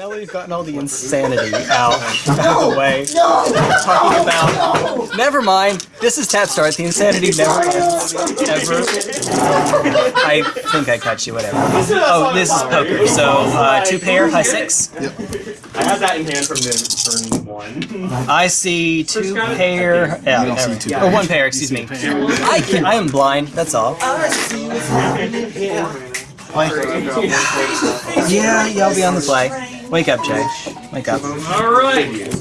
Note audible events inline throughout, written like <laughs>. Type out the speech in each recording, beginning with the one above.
now that we've gotten all the insanity out of the way, talking about. Never mind. This is Tap Start. The insanity never ends. Ever. I think I cut you. Whatever. Oh, this is poker. So uh, two pair, high six. I had that in hand from the turn one. I see two pair. Yeah, don't see two or one pair. Excuse me. I can I am blind. That's all. Yeah, yeah, I'll be on the play. Wake up, Jay. Wake up. All right.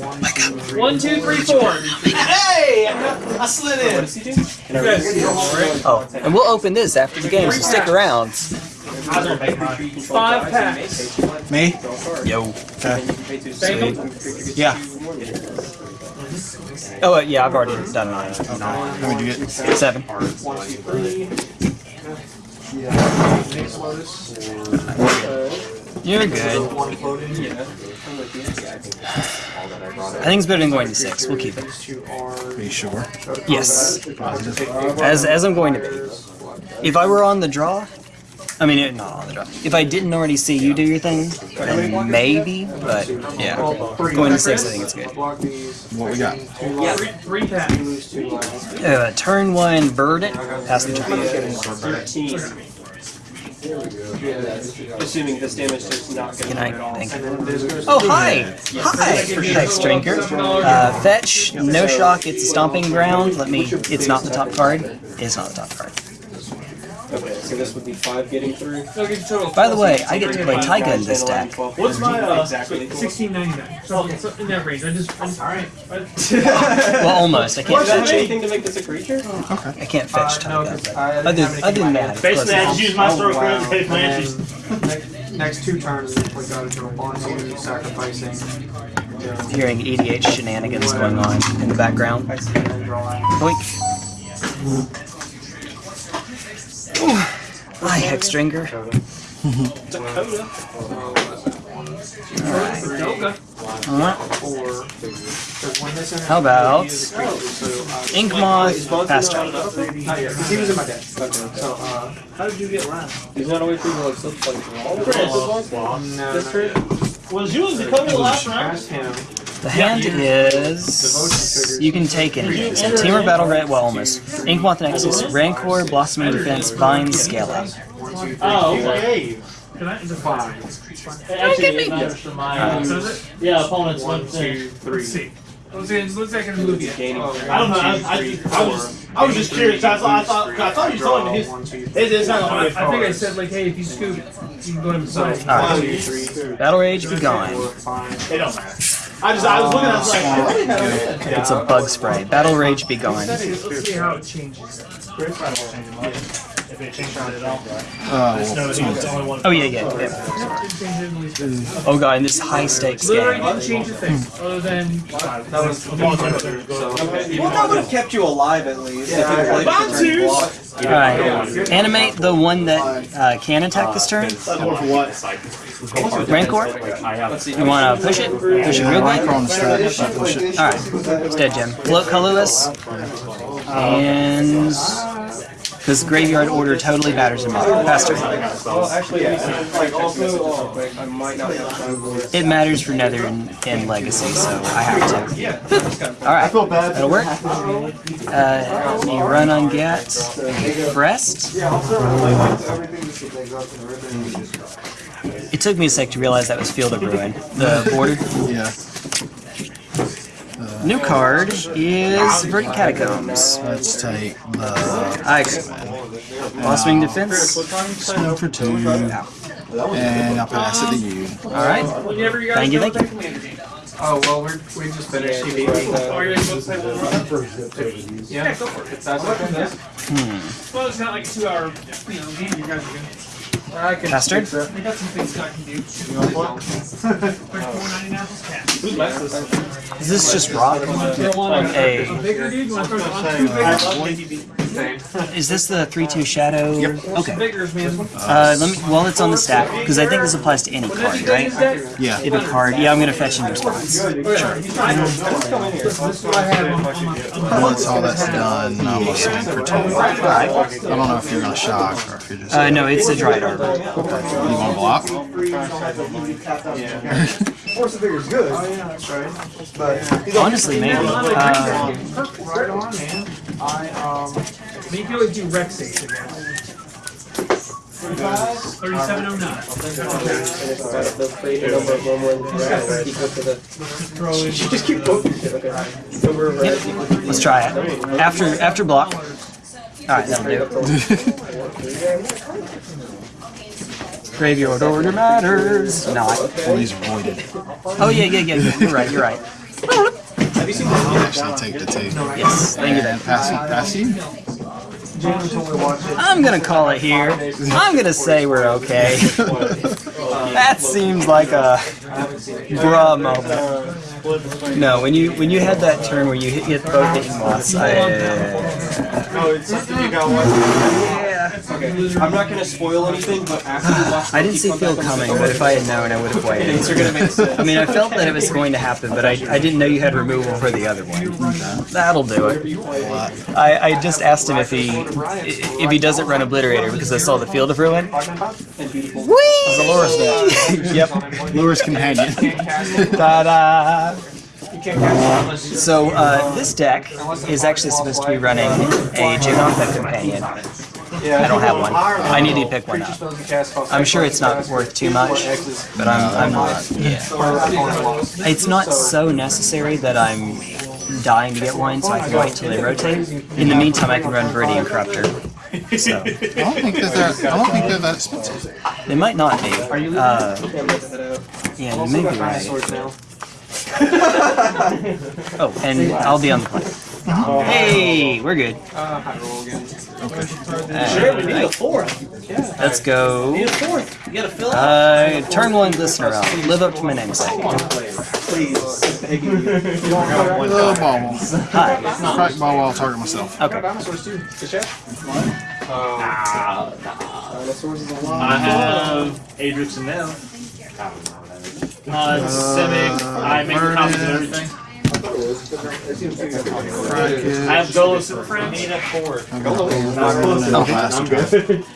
One, two, three, four. Hey! I slid in. You guys see it, all right? Oh, and we'll open this after the game, so stick around. Five packs. Me? Yo. Thank them. Yeah. Oh, uh, yeah, I've already done mine. How many did you get? Seven. You're good. I think it's better than going to six. We'll keep it. Are you sure? Yes. As as I'm going to be. If I were on the draw, I mean, it- not on the draw. If I didn't already see you do your thing, then maybe. But yeah, going to six, I think it's good. What we got? Three, three. Uh, turn one, bird it. Pass the turn. Assuming this damage is not going Good to night. Thank you. Oh, hi! Hi, Hex Drinker. Uh, fetch, no shock, it's a stomping ground. Let me. It's not the top card. It's not the top card. Okay, so this would be five getting through. I'll give you total. By the way, I get to play Taiga in this deck. What's my uh, Exactly. sixteen ninety nine? So it's in that range. I just. I'm sorry. <laughs> Well, almost. I can't Fetch fetch. anything to make this a creature? Okay. I can't fetch Taiga. But other, other than that, it's Basically, I close just use my stroke wow. room to pay for And Next two turns, we gotta do a Bonzu, sacrificing. Hearing EDH shenanigans going on in the background. and then drawing. Boink. Ooh. Hi, Hex Drinker. Alright. Four. There's one missing. How about So, Ink Moth, Fast Track? not yet, 'cause he was in my deck. So, uh, How did you get last? Is that always people like slip like all the no, This not turn? Was you the cover last round? Past him. The hand is. You can take any. So Teamer Battle Red, well, almost. Inkmoth Nexus, Rancor, Blossoming Defense, Bind, Scale Up. One, two, three, Oh, four, okay. Can I? Is it five. Actually, it's not extra mine. So is it? Yeah, opponent's One, one two, thing. three. Let's see. Looks like, looks like I can move yet. Gaining. Oh, I don't know. I, one, two, I, three, just, I was four. just, I was just curious. I thought, I thought, I thought you told me his. Draw, one, two, It, three. it's not I, gonna I be think I hard. said like, hey, if you scoop, you can go ahead and play. One, Alright. two, three, Battle Rage, be gone. four, five. It don't matter. I just, I was looking. I was like, I really had It's a bug spray. Battle Rage, be gone. Let's see, let's see how it changes. If it changes it at all. Uh, No, he was the only one. Oh, yeah, yeah. yeah. Didn't change it in least. Oh, God, in this high stakes Literally game. didn't change a thing, other than That was The ball's right there. so. Well, that would have kept you alive at least. Yeah, if you played Bond for turn block. twos. Alright. Animate the one that uh, can attack this turn. That's more for what? Rancor. You want to push it? Push it real quick? on the strap. if I push it. Alright. It's dead, Jim. Float colorless. And. Because graveyard order totally matters in Modern. Faster. It matters for Nether and, and Legacy, so I have to. Alright. That'll work. Uh, you run on Gat. Crest. It took me a sec to realize that was Field of Ruin. The border. Yeah. New card is Verdant Catacombs. Let's take the I agree. Blossoming Defense. spin for two. And I'll pass it to you. Alright. whenever you Thank you, thank that. Oh, well, we're, we just finished. He beat me. Oh, you're supposed to play one? Yeah, Yeah, go for it. that's okay. Well, it's not like a two hour, you know, game. You guys are good. I can Bastard. fix it. I got some things that I can do. You want one? <laughs> Like four ninety nine plus cash. Who's last? Is this just rock? Like a. a bigger dude. You want to throw it on two bigger? I love KTB. is this the three-two shadow? Yep. Okay. Figures, man. Uh, let me. While it's on the stack, because I think this applies to any card, right? Yeah. If a card, yeah, I'm gonna fetch in response. Once all that's done, I'm gonna swing for two. I don't know if you're gonna shock or if you're just. Uh, no, it's a Dryad Arbor. you wanna block? Force of Vigor's good. But Honestly, maybe. Uh, Right on, man. I, um, I mean, you can always do Rex Station again. 3709. Just keep poking shit, okay. Number of red equals let's try it. After after block. All right, that'll <laughs> do. Graveyard order matters. Not. Please avoid it. Oh yeah, yeah, yeah. yeah. You're right. You're right. Actually take the two. Yes. Thank you. Then. Passy, passy. I'm gonna call it here. I'm gonna say we're okay. <laughs> that seems like a bruh moment. No, when you when you had that turn where you hit, hit both hitting moths, I. Oh, it's you got one. Okay. I'm not gonna spoil anything, but after you watch <sighs> I didn't see Phil coming, but if I had known, I <laughs> would have waited. things are gonna make sense. I mean, I felt that it was going to happen, but I, I didn't know you had removal for the other one. That'll do it. I, I just asked him if he if he doesn't run Obliterator because I saw the Field of Ruin. Dolores deck. <laughs> Yep. Lurrus companion. <laughs> Ta-da! So uh, this deck is actually supposed to be running a Jegantha companion. I don't have one. I need to pick one up. I'm sure it's not worth too much, but I'm, I'm yeah. It's not so necessary that I'm dying to get one, so I can wait till they rotate. In the meantime, I can run Viridian Corruptor. So I don't think that they're, I don't think they're that expensive. they might not be. Uh, yeah, you may be right. <laughs> Oh, and I'll be on the plane. Hey, we're good. Sure, we need a fourth. Let's go. We Need a fourth. You gotta fill it. Uh, turn one Glistener out. Live up to my namesake. Please. Begging you. Little ball. Hi. Crack ball while I'll target myself. Okay. Dinosaurs too. Good shot. Dinosaurs is a lot. I have Adrix and Nev. Uh, Simic, I make the copies of everything. I have Golos and Friends. Need a four. No faster.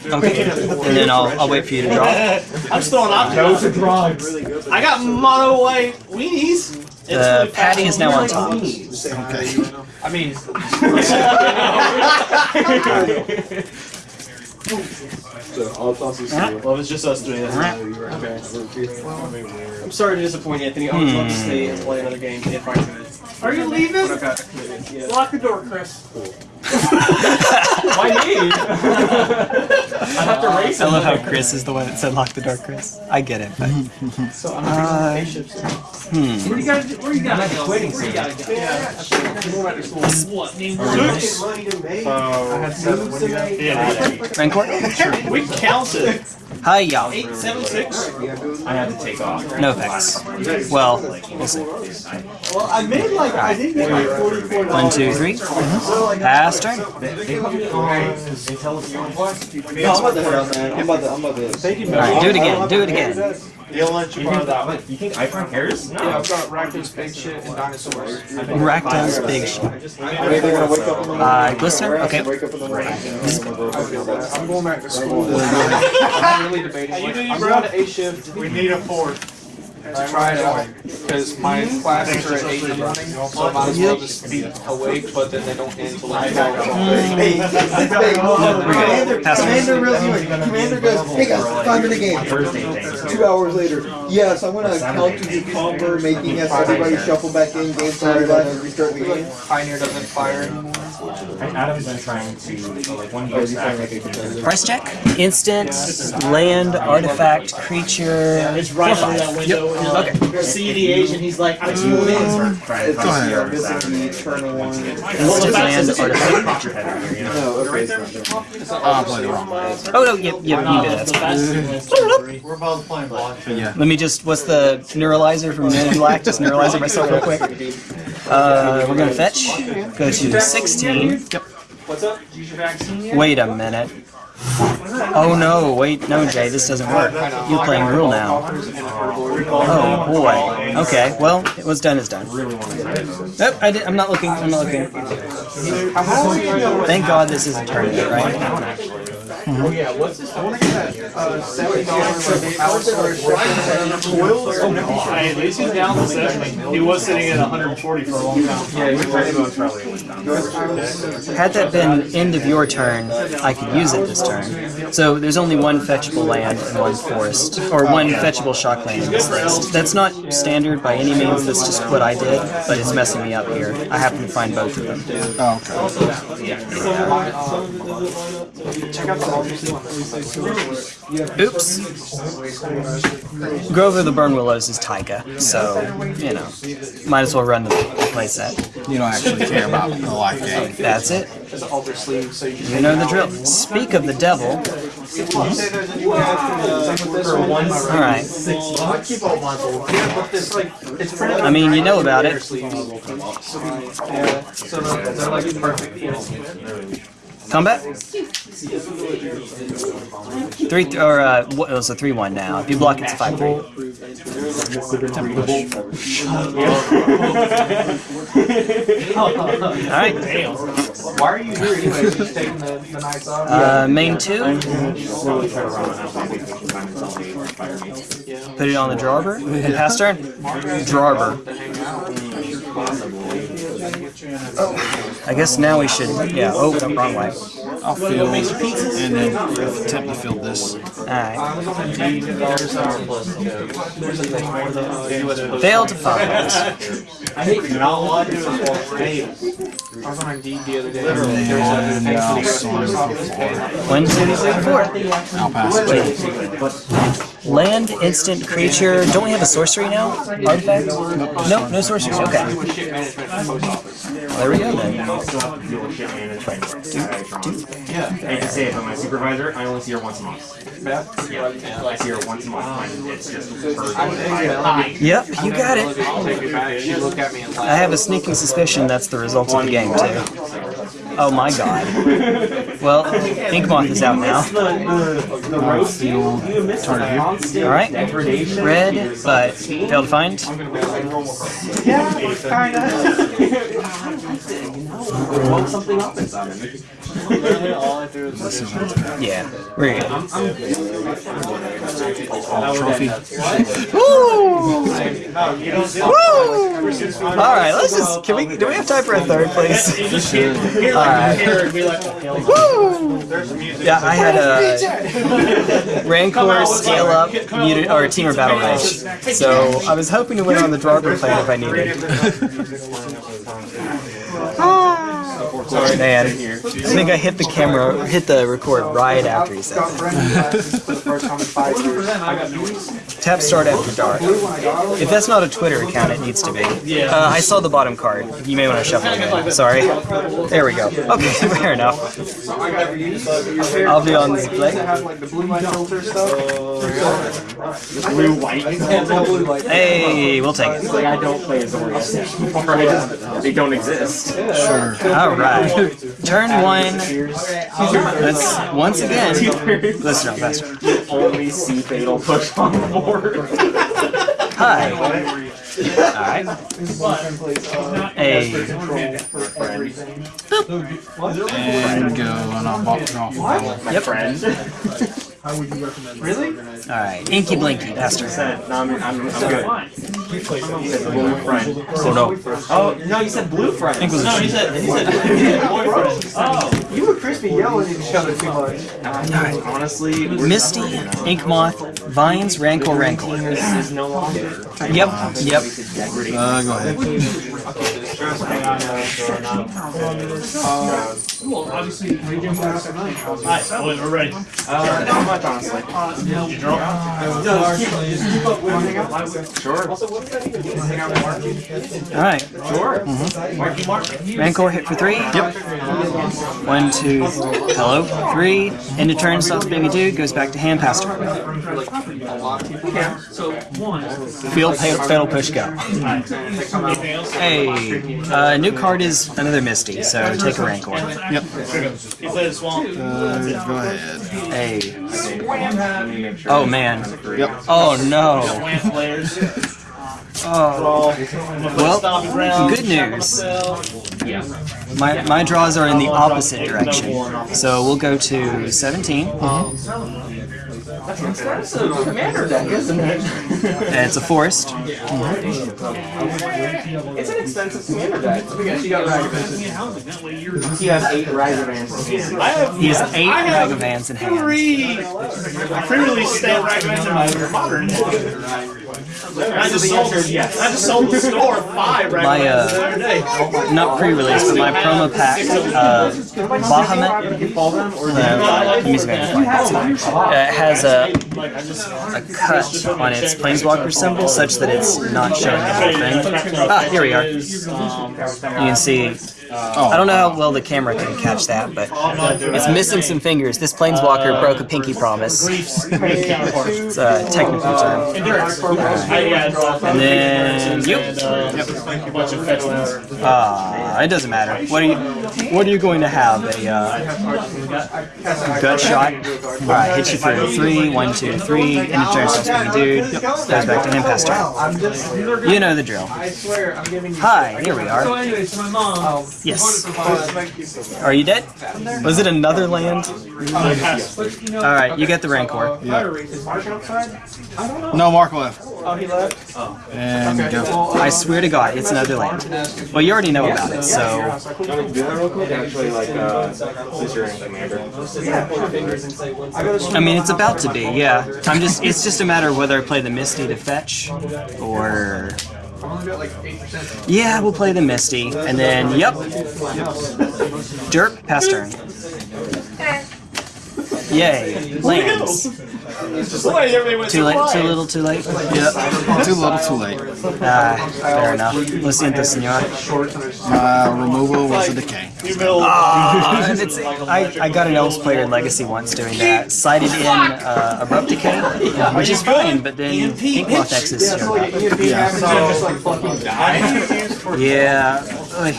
Okay. And then I'll, I'll wait for you to draw. I'm still on Optimus. I got mono white weenies. The really patty is now on top. Okay. I mean, well, it's just us three. That's I'm sorry to disappoint you, Anthony. I would love to stay and play another game if I could. Are you leaving? But I've got committed. Yeah. Lock the door, Chris. Why me? <laughs> I have to race I love how Chris is the one that said lock the door, Chris. I get it, but <laughs> So I'm Uh, hmm. Where you gotta, where you gotta go? Where you gotta go? What? Name one. I had seven. What do you have? Yeah, Rancor? <laughs> we counted. Hi, y'all. Eight, seven, six. I had to take off. No effects. Well, we'll see. Well, I made like, I did get like forty-four One, two, three. Pass turn. No, I'm about to head out, man. I'm about to, I'm about to. Thank you, Alright, do it again. Do it again. They'll let you borrow that one. You think iPhone cares? No. Yeah, I've got Rakdos, Big Shit, and Dinosaurs. Rakdos big shit. Maybe they're gonna wake up in the morning. Uh, Glistener? Okay. Wake up in the morning. I'm going back to school. <laughs> I'm really debating. I'm going to A shift We need a fourth. To try it out because my classes are at eight in the morning, so I might as well just be awake. But then they don't end until like twelve. Hey, hey, Commander, Pass it. Commander resume. Commander goes, hey guys, five minute game. Two hours later, yes, I'm gonna counter the combo, making us everybody shuffle back in, game started, and restart the game. Pioneer doesn't fire anymore. Adam's been trying to, like, one year back, Price check. Instant, land, artifact, creature. It's right under that window. and you're See the Asian, he's like, I see what it is. trying to Go ahead. Yeah, this is the eternal one. Instant, land, artifact. No, okay, it's not there. Oh, I played it wrong. Oh, no, yep, yep, you did That's the that. Oh, We're both playing block. Let me just, what's the neuralizer from Men in Black? Just neuralizer myself real quick. <laughs> Uh, we're gonna fetch. Go to 16. What's up? Wait a minute. Oh no, wait, no, Jay, this doesn't work. You're playing rule now. Oh boy. Okay, well, it was done is done. Nope, I did, I'm not looking. I'm not looking. Thank God this Oh, is a tournament, right? Hey, at least he's down to 70. He was sitting at 140 for a long time. Had that been end of your turn, I could use it this turn. So there's only one fetchable land and one forest, or one fetchable shock land in this list. That's not standard by any means. That's just what I did, but it's messing me up here. I happen to find both of them. Oh, okay. Oops. Grove of the Burnwillows is Taiga, so you know, might as well run the playset. You don't actually care about the life game. That's it. Just alter sleeve so you know the drill. Speak of the devil. All right. It's like I mean, you know about it. Sleeve. Yeah, so they're, they're like perfect pieces. Combat. Three th- or uh, what, it was a three-one now. If you block, it's a five-three. All right. Why are you here anyway? Just taking the, the nights off? Uh, main two. Put it on the drawber. And pass turn. Drawber. I guess now we should. Yeah. Oh, wrong way. I'll field and then attempt to field this. All right. There's, there's a thing where the US Fail to find. I hate you. All I do is walk. I was on Indeed the other day. There was And thing for I'll the US sort Post it Office. before. One, two, three, four. I'll pass it. Land, instant, creature. Don't we have a sorcery now? Artifact? No, no sorceries. Okay. Shit management for the post office. Well, there we go then. Yeah. I hate to say it, but my supervisor, I only see her once a month. Yeah, I see her once a month. It's just her. Yep, you got it. Take me back. She looked at me and I have a sneaking suspicion that's the result of the game too. Oh my god. Well, Inkmoth is out now. Alright. Red, but failed to find. woke <laughs> something up inside of me. Yeah, we're good. Trophy. Woo! Alright, let's just. Can we. Do we have time for a third, please? Alright. Woo! Yeah, I had a Rancor scale up muted, or team or battle rage. So I was hoping to win on the Drawber plan if I needed. Man, I think I hit the camera, hit the record right after he said that. for the first time in five years. I got Tap start after dark. If that's not a Twitter account, it needs to be. Uh, I saw the bottom card. You may want to shuffle again. Sorry. There we go. Okay, <laughs> fair enough. I'll be on this play. have like the blue light filter stuff. Blue white. Hey, we'll take it. I don't play as Right? They don't exist. Sure. All right. <laughs> Turn one. Let's once again. Listen up, faster. Only see fatal push on the board. Hi. All right. Hey. And go and I'll bop off. Yep. Friend. <laughs> All right. Inky Blinky, faster. No, I'm, I'm, I'm good. He said blue friend. Oh no. Oh no, you said blue friend. I think it was a He said, he said, boyfriend. Oh. You were crispy yelling at each other too much. Honestly, Misty, Ink Moth, Vines, Rancor, Rancor. this is no longer. Yep. Yep. Uh, go ahead. Well, obviously, Alright, boys, we're ready. Uh, not much honestly. You draw? Sure. All right. Sure. Rancor hit for three. Yep. One, one, two, hello, three. End of turn, stops being a dude, goes back to hand pass turn. Field fa- fatal push go. Hey, uh, new card is another Misty, so take a Rancor. Yep. He plays swamp. Uh, go ahead. Hey. Oh man. Yep. Oh no. Oh. <laughs> Well, good news. My, my draws are in the opposite direction. So we'll go to 17. Mm-hmm. That's a commander deck, isn't it? And it's a forest. It's an expensive commander deck. Because you got Ragavans. He has eight Ragavans. I have, He has eight I have Ragavans in hand. three pre-release stamp Ragavans in my modern deck. I just sold, I just sold the store five Ragavans My, uh, the other day. Not pre-release, but my promo pack, uh, Bahamut, uh, let me see if I can find it. Uh, it has a, Like, I just, a cut on its planeswalker symbol such that it's not showing the whole thing. Ah, here we are. You can see, I don't know how well the camera can catch that, but it's missing some fingers. This planeswalker broke a pinky promise. Grief's Grief counterpart. It's a technical term. Endurance. I, yeah, draw And then, and, yep. uh, a bunch of fetch lands. Ah, it doesn't matter. What are you, what are you going to have? A, uh, gut shot? Alright, hit you for three, one, two, three, and of turn starts being a dude, goes back to him past turn. You know the drill. Hi, here we are. Yes. Are you dead? Was it another land? Alright, you get the Rancor. No, Mark left. Oh, he left? And go. I swear to God, it's another land. Well, you already know about it, so. Actually, like, uh, since you're in commander. I mean, it's about to be, yeah. I'm just, it's just a matter of whether I play the Misty to fetch, or... Yeah, we'll play the Misty, and then, yep. Derp, pass turn. Yay, lands. Wait, everybody went Too late, too little, too late. Yep. Too little, too late. Ah, fair enough. Lo siento, señor. My removal was a decay. Ah, it's, I, I got an Elves player in Legacy once doing that. Cited in uh, Abrupt Decay, which is fine, but then Inkmoth Nexus showed up. Yeah. Oy.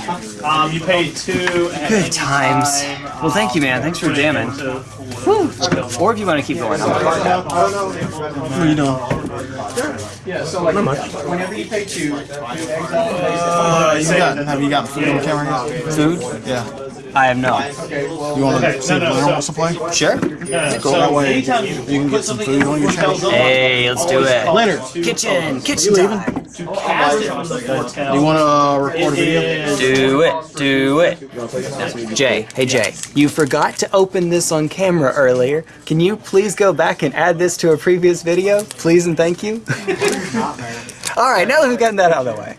Um, you paid two. and Good times. Well, thank you, man. Thanks for jamming. Whew. Or if you want to keep going, I'm What are you doing? Yeah, so like, whenever you pay two, Uh, you got, have you got food on camera yet? food. Yeah. I have not. You want to see if Blair wants to play? Sure. Yeah, Cool. so That way anytime you can get some food on your channel. Hey, let's do it. Leonard, Kitchen, kitchen time. To cast it from the hotel. you want to uh, record a video? Do it, do it. Jay, hey Jay, you forgot to open this on camera earlier. Can you please go back and add this to a previous video? Please and thank you. <laughs> Alright, now that we've gotten that out of the way.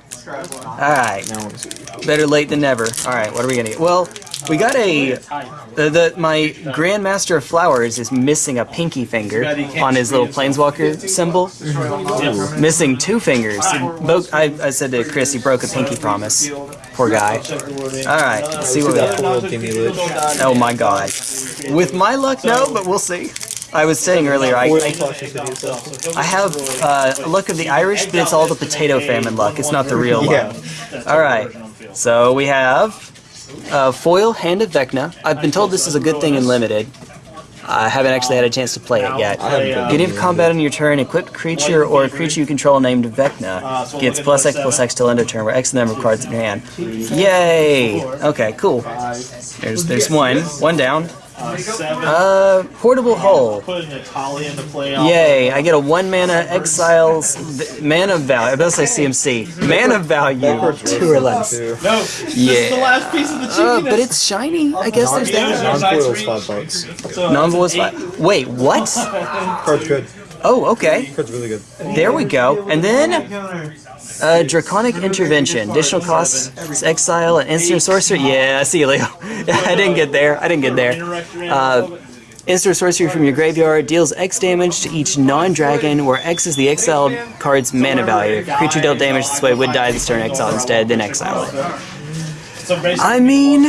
Alright. Better late than never. Alright, what are we gonna get? Well, we got a the, the my Grandmaster of Flowers is missing a pinky finger on his little planeswalker symbol. Missing two fingers. I, I said to Chris he broke a pinky promise. Poor guy. Alright, let's see what we got. Oh my god. With my luck, no, but we'll see. I was saying earlier, I, I, I have uh, luck of the Irish, but it's all the potato famine luck. It's not the real luck. Alright, so we have uh, Foil Hand of Vecna. I've been told this is a good thing in Limited. I haven't actually had a chance to play it yet. Beginning of combat on your turn, equipped creature or a creature you control named Vecna gets plus X plus X till end of turn, where X the number of cards in your hand. Yay! Okay, cool. There's there's one. One down. Uh, seven. Uh, Portable Hole. Putting a Tali into play. Yay! I get a one mana exiles v- mana value. I best say CMC. Mana value two or less. No, this is the Yeah. last piece of the Uh, but it's shiny. I guess there's that. Non-foil's five bucks. So Non-voice eight- five. Wait, what? <laughs> Card's good. Oh, okay. Card's really good. There we go. And then uh, Draconic Intervention. Additional costs exile and instant sorcery. Yeah, I see you, Leo. <laughs> I didn't get there. I didn't get there. Uh, instant sorcery from your graveyard deals X damage to each non-dragon, where X is the exiled card's mana value. Creature dealt damage this way would die this turn, exile instead, then exile it. I mean,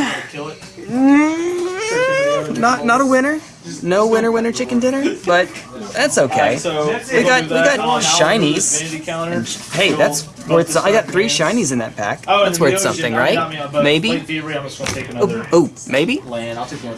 mm, not not a winner. No winner, winner, chicken dinner. But that's okay. So We got we we'll do that. got shinies. Hey, that's worth. so- I got three shinies in that pack. Oh, That's worth something, right? got me a- but Maybe. Blade Thievery, I'm just gonna take Oh, oh, maybe. land. I'll take one.